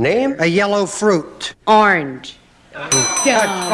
Name a yellow fruit. Orange. Dumb.